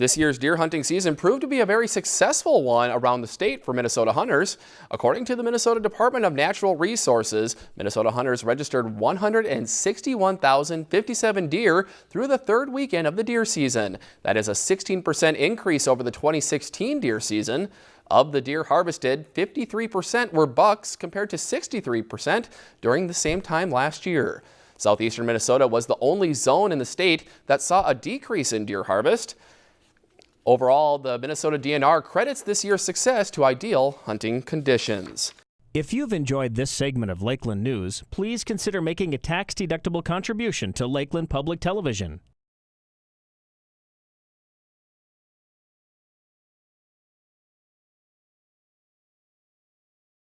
This year's deer hunting season proved to be a very successful one around the state for Minnesota hunters. According to the Minnesota Department of Natural Resources, Minnesota hunters registered 161,057 deer through the third weekend of the deer season. That is a 16% increase over the 2016 deer season. Of the deer harvested, 53% were bucks compared to 63% during the same time last year. Southeastern Minnesota was the only zone in the state that saw a decrease in deer harvest. Overall, the Minnesota DNR credits this year's success to ideal hunting conditions. If you've enjoyed this segment of Lakeland News, please consider making a tax-deductible contribution to Lakeland Public Television.